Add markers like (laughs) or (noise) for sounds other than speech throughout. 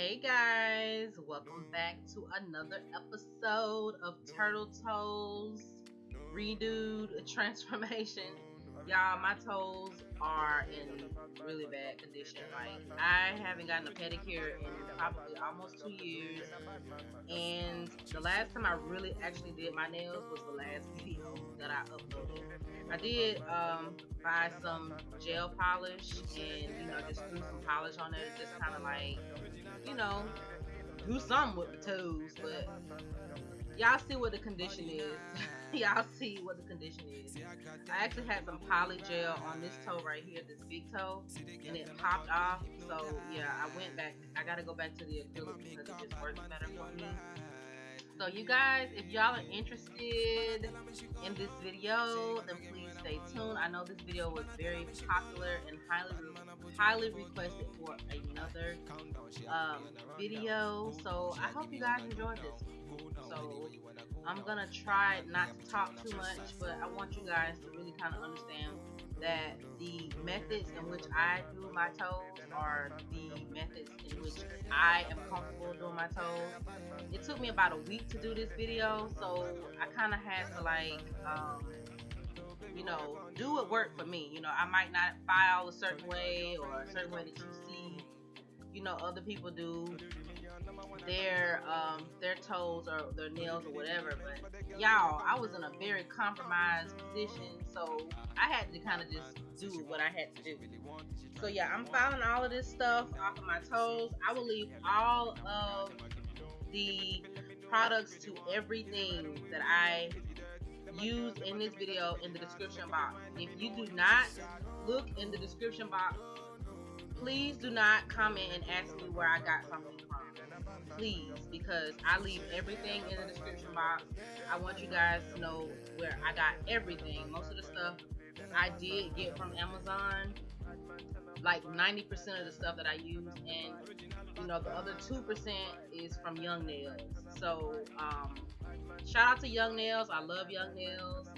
Hey guys, welcome back to another episode of Turtle Toes Redoed Transformation. Y'all, my toes are in really bad condition. Like, I haven't gotten a pedicure in probably almost two years. And the last time I really actually did my nails was the last video that I uploaded. I did um, buy some gel polish and, you know, just threw some polish on it. Just kind of like, you know, do something with the toes. But y'all see what the condition is. (laughs) y'all see what the condition is. I actually had some poly gel on this toe right here, this big toe, and it popped off. So yeah, I went back. I gotta go back to the acrylic because it just works better for me. So you guys, if y'all are interested in this video, then please stay tuned. I know this video was very popular and highly highly requested for another um, video. So I hope you guys enjoyed this. So I'm gonna try not to talk too much, but I want you guys to really kind of understand that the methods in which I do my toes are the methods in which I am comfortable doing my toes. It took me about a week to do this video, so I kind of had to like, um, you know, do what worked for me. You know, I might not file a certain way or a certain way that you see, you know, other people do their um, their toes or their nails or whatever. But y'all, I was in a very compromised position, so I had to kind of just do what I had to do. So yeah, I'm filing all of this stuff off of my toes. I will leave all of the products to everything that I use in this video in the description box. If you do not look in the description box, please do not comment and ask me where I got something from please, because I leave everything in the description box. I want you guys to know where I got everything. Most of the stuff I did get from Amazon, like 90% of the stuff that I use, and you know the other 2% is from Young Nails. So um, shout out to Young Nails. I love Young Nails.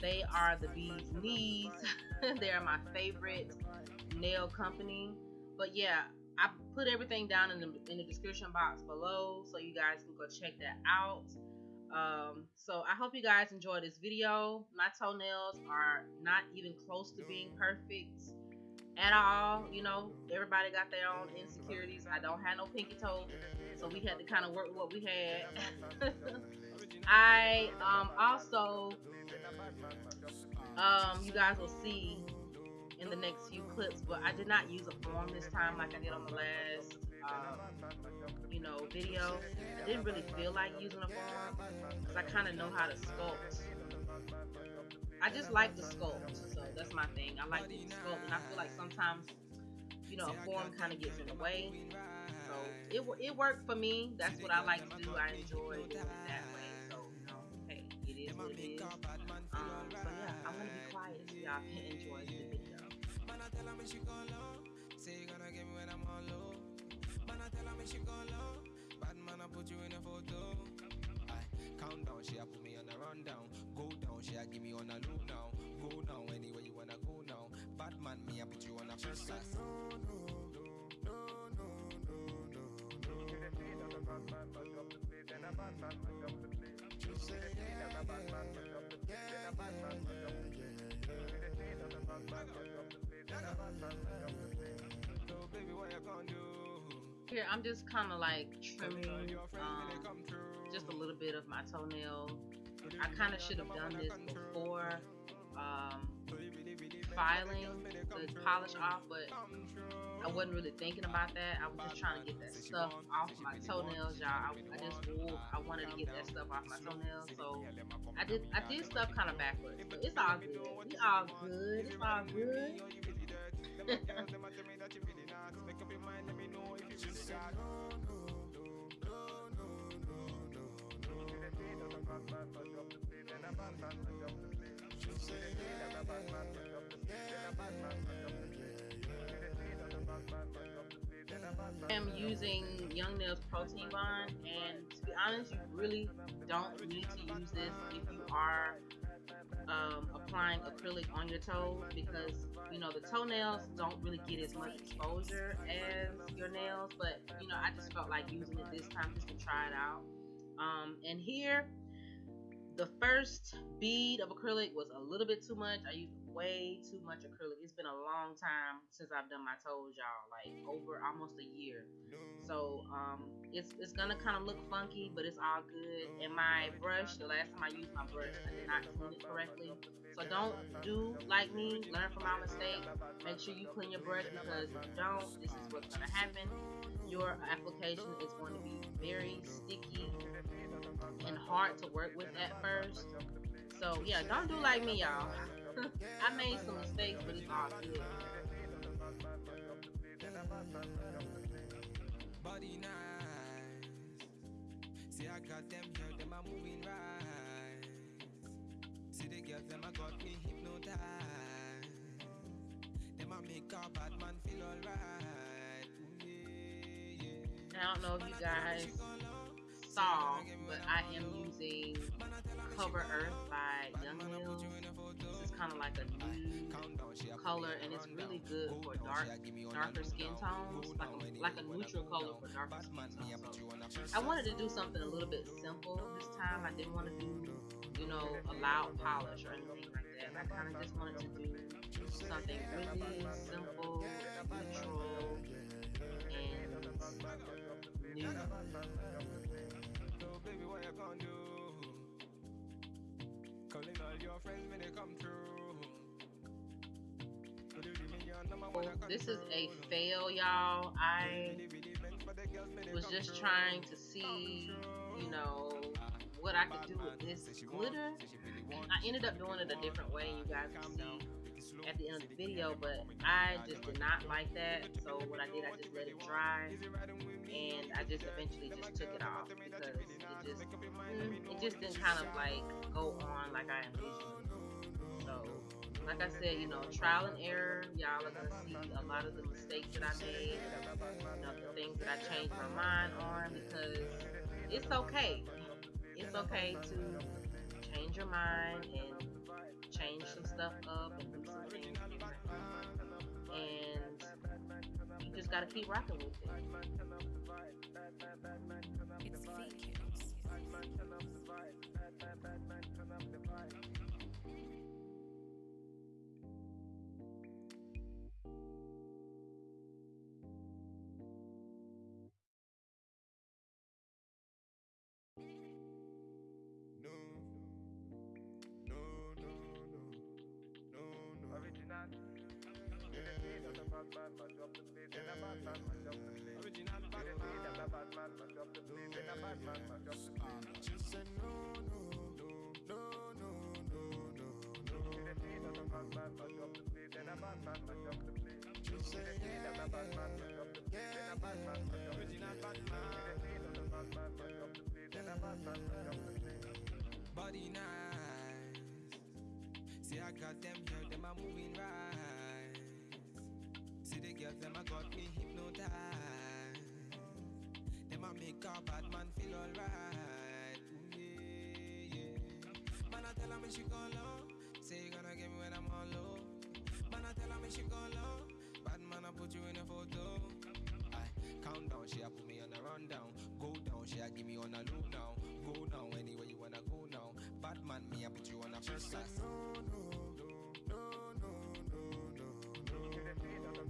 They are the bee's knees. (laughs) they are my favorite nail company. But yeah, I put everything down in the in the description box below so you guys can go check that out. Um, so I hope you guys enjoy this video. My toenails are not even close to being perfect at all. You know, everybody got their own insecurities. I don't have no pinky toe, so we had to kind of work with what we had. (laughs) I um, also, um, you guys will see in the next few clips, but I did not use a form this time like I did on the last, um, you know, video. I didn't really feel like using a form because I kind of know how to sculpt. I just like the sculpt, so that's my thing. I like the sculpt, and I feel like sometimes, you know, a form kind of gets in the way. So it it worked for me. That's what I like to do. I enjoy it that way. So you know, hey, it is what it is. Um, so yeah, I'm gonna be quiet so y'all can enjoy the video. Bad man, I put you in a photo. I count down, she put me on a rundown. Go down, she a give me on a loop now. Go down anywhere you wanna go now. Bad man, me I put you on a first class. No, no, no, no, no, no, no, a. Just say yeah, yeah, yeah, yeah, yeah, yeah. Here, I'm just kind of like trimming um, just a little bit of my toenail. I kind of should have done this before um, filing the polish off, but I wasn't really thinking about that. I was just trying to get that stuff off my toenails, y'all. I, I, just I wanted to get that stuff off my toenails, so I did I did stuff kind of backwards, but it's all good. It's all good. It's all good. (laughs) I'm using Young Nails Protein Bond, and to be honest, you really don't need to use this if you are um, applying acrylic on your toes because you know the toenails don't really get as much exposure as your nails but you know I just just felt like using it this time just to try it out. Um, and here, the first bead of acrylic was a little bit too much. I used way too much acrylic. It's been a long time since I've done my toes, y'all. Like over almost a year. So um, it's it's gonna kind of look funky, but it's all good. And my brush, the last time I used my brush, I did not clean it correctly. So don't do like me. Learn from my mistake. Make sure you clean your brush because if you don't, this is what's gonna happen. Your application is going to be very sticky and hard to work with at first. So yeah, don't do like me, y'all. (laughs) I made some mistakes, but it's all good. Body nice. See, I got them here, them are moving right. See, the girls, them I got me hypnotized. Them I make a bad man feel alright. I don't know if you guys saw, but I am using Cover Earth by Young Nails. This is kind of like a new color, and it's really good for dark, darker skin tones, like a, like a neutral color for darker skin tones. So I wanted to do something a little bit simple this time. I didn't want to do, you know, a loud polish or anything like that. I kind of just wanted to do something really simple, neutral, and new. This is a fail, y'all. I was just trying to see, you know, what I could do with this glitter. I ended up doing it a different way, you guys can see at the end of the video, but I just did not like that. So what I did, I just let it dry, and I just eventually just took it off because it just it just didn't kind of like go on like I envisioned. So like I said, you know, trial and error. Y'all are gonna see a lot of the mistakes that I made, you know, the things that I changed my mind on because it's okay. It's okay to change your mind and change some stuff up and do some things. And you just gotta keep rocking with it. It's fake. She said no, no, no, no, no, no, no. Body nice. See, I got them here, them are moving right girls, them a got me hypnotized. Them a make a bad man feel alright. Yeah, yeah. Man, I tell her me she go low. Say you gonna get me when I'm all low. Man, I tell her me she go low. Bad man, I put you in a photo. I count down, she a put me on a rundown. Go down, she a give me on a loop now. Go now, anywhere you wanna go now. Bad man, me I put you on a first class.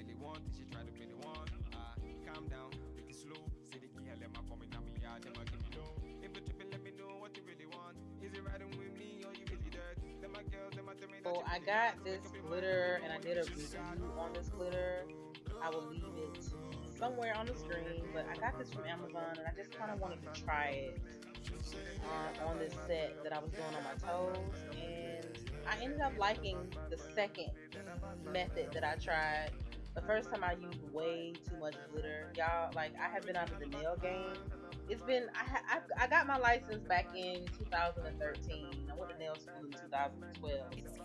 really want, she try to the one. Ah, calm down, take it slow. Say the girl, let me come in me yard, them give me low. If you tripping, let me know what you really want. Is it riding with me or you really dirt? Them my girls, them my tell me that. So I got this glitter and I did a review on this glitter. I will leave it somewhere on the screen. But I got this from Amazon and I just kind of wanted to try it uh, on this set that I was doing on my toes. And I ended up liking the second method that I tried The first time I used way too much glitter, y'all. Like I have been out of the nail game. It's been I ha- I, I got my license back in 2013. I went to nail school in 2012. So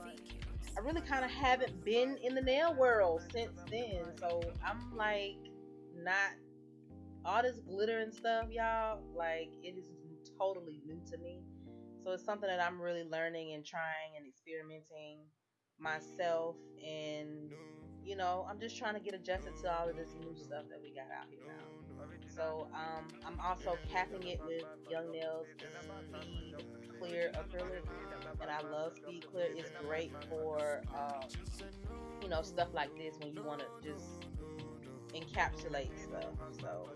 I really kind of haven't been in the nail world since then. So I'm like not all this glitter and stuff, y'all. Like it is totally new to me. So it's something that I'm really learning and trying and experimenting myself and you know, I'm just trying to get adjusted to all of this new stuff that we got out here now. So um, I'm also capping it with Young Nails Speed Clear Acrylic, and I love Speed Clear. It's great for um, you know stuff like this when you want to just encapsulate stuff. So.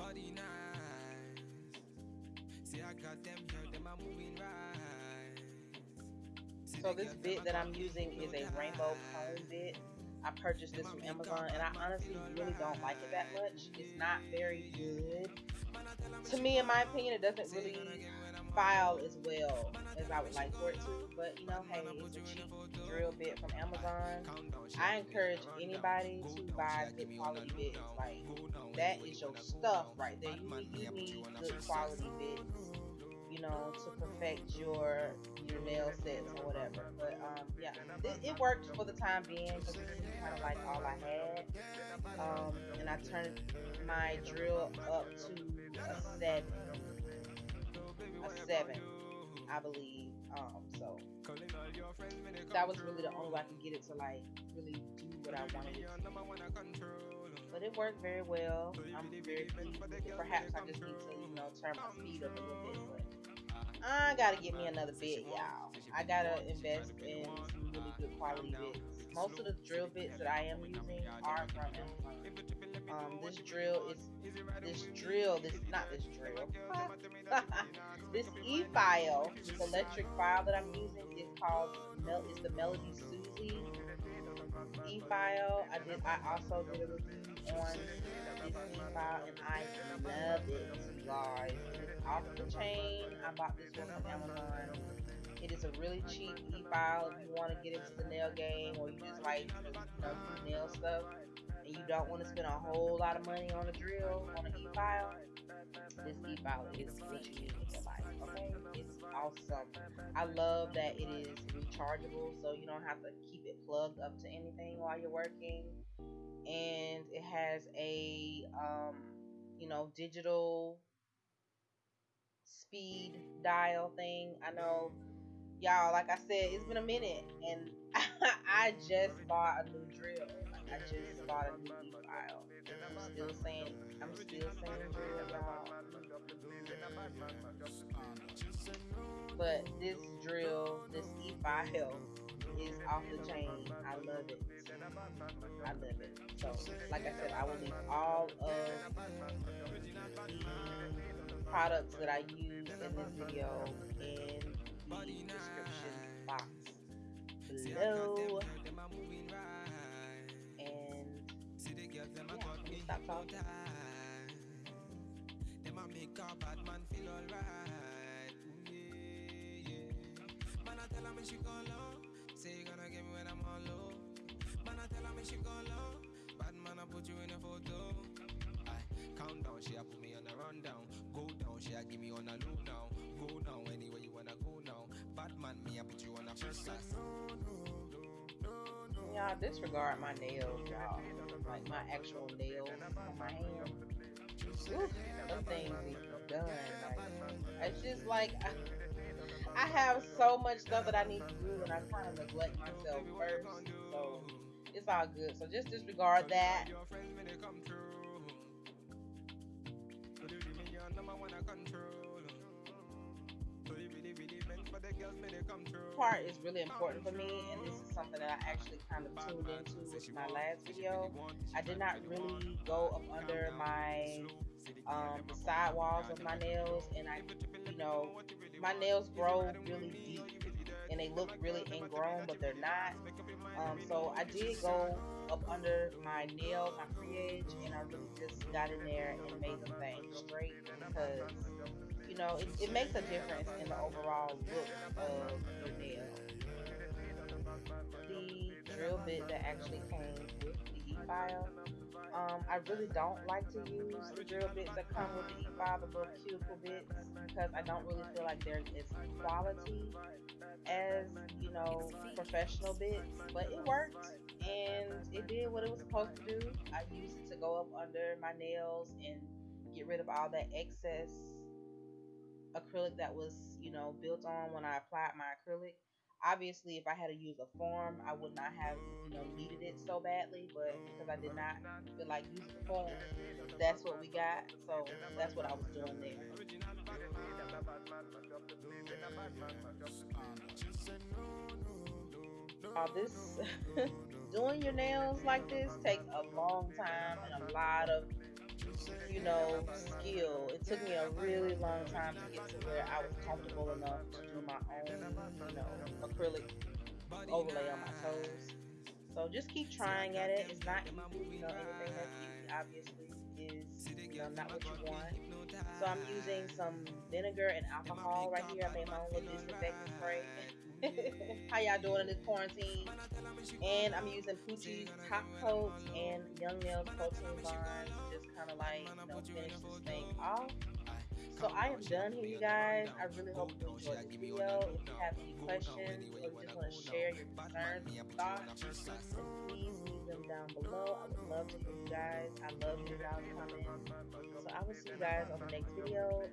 Body nice. See, I got them them are moving right. So this bit that I'm using is a rainbow cone bit. I purchased this from Amazon and I honestly really don't like it that much. It's not very good. To me, in my opinion, it doesn't really file as well as I would like for it to. But you know, hey, it's a cheap drill bit from Amazon. I encourage anybody to buy good quality bits. Like that is your stuff right there. You need, you need good quality bits. You know, to perfect your your nail sets or whatever. But um, yeah, it, it worked for the time being because is kind of like all I had. Um, and I turned my drill up to a seven a seven, I believe. Um, so that was really the only way I could get it to like really do what I wanted. But it worked very well. I'm very pleased. Perhaps I just need to, you know, turn my speed up a little bit. But I gotta get me another bit, y'all. I gotta invest in some really good quality bits. Most of the drill bits that I am using are from. Um, this drill is this drill, this not this drill. (laughs) this e-file, this electric file that I'm using is called Mel is the Melody Susie e-file. I did I also did a review on this e-file and I love it, you guys. It's off the chain. I bought this one from Amazon. It is a really cheap e-file if you want to get into the nail game or you just like you know, nail stuff you don't want to spend a whole lot of money on a drill, on an e-file, this e-file is what you need in your life. Okay, it's awesome. I love that it is rechargeable, so you don't have to keep it plugged up to anything while you're working, and it has a um, you know digital speed dial thing. I know y'all, like I said, it's been a minute, and (laughs) I just bought a new drill. I just bought a new e-file. I'm still saying, I'm still saying y'all. But this drill, this e-file is off the chain. I love it. I love it. So, like I said, I will leave all of the products that I use in this video in the description box below. Stop talking. Them a make a bad man feel alright. Yeah, yeah. Man, I tell her me she gone low. Say you gonna get me when I'm on low. Man, I tell her me she gone low. Bad man, I put you in a photo. I count down, she a put me on a rundown. Go down, she a give me on a loop now. Go down anywhere you wanna go now. Bad man, me I put you on a first class. Y'all disregard my nails, y'all like my actual nails on my hand. Oof, things done. Like, it's just like I, (laughs) I have so much stuff that I need to do, and I kind of neglect myself first. So it's all good. So just disregard that. Part is really important for me, and this is something that I actually kind of tuned into with my last video. I did not really go up under my um, side walls of my nails, and I, you know, my nails grow really deep, and they look really ingrown, but they're not. Um, so I did go up under my nails, my free edge, and I really just got in there and made the thing straight because know it, it makes a difference in the overall look of the nail. The drill bit that actually came with the e-file um, I really don't like to use the drill bits that come with the e-file, the little cuticle bits, because I don't really feel like they're as quality as, you know, professional bits. But it worked, and it did what it was supposed to do. I used it to go up under my nails and get rid of all that excess acrylic that was, you know, built on when I applied my acrylic obviously if I had to use a form, I would not have, you know, needed it so badly, but because I did not feel like using form, that's what we got. So that's what I was doing there. Uh, this (laughs) doing your nails like this takes a long time and a lot of you know, skill. It took me a really long time to get to where I was comfortable enough to do my own, you know, acrylic overlay on my toes. So just keep trying at it. It's not easy, you know, anything that's easy obviously is, you know, not what you want. So I'm using some vinegar and alcohol right here. I made my own little disinfectant spray. (laughs) How y'all doing in this quarantine? And I'm using Poochie's Top Coat and Young Nails Protein just kind of like, you know, finish this thing off. So I am done here, you guys. I really hope you enjoyed this video. If you have any questions or you just want to share your concerns and thoughts, please leave them down below. I would love to you guys. I love hearing y'all comments. So I will see you guys on the next video.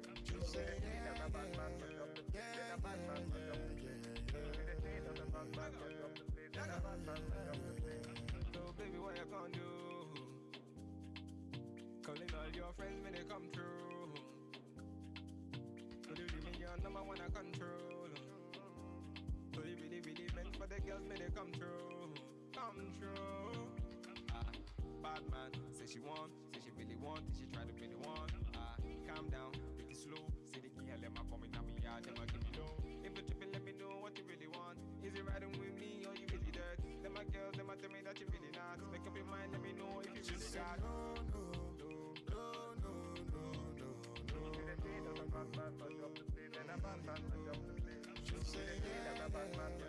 baby, what you gonna do? All your friends when they come through. You give me your number when I control? So you really, really meant for the girls when they come through. Come through. Ah, bad man, say she want, say she really want, say she try to really want. Ah, calm down, take it slow. Say the girl, them a coming at me yard, them a give me low. If you tripping, let me know what you really want. Is it riding with me or you really dirt? Them a girls, them a tell me that you really not. Make up your mind, let me know if you really got. Bad man, tell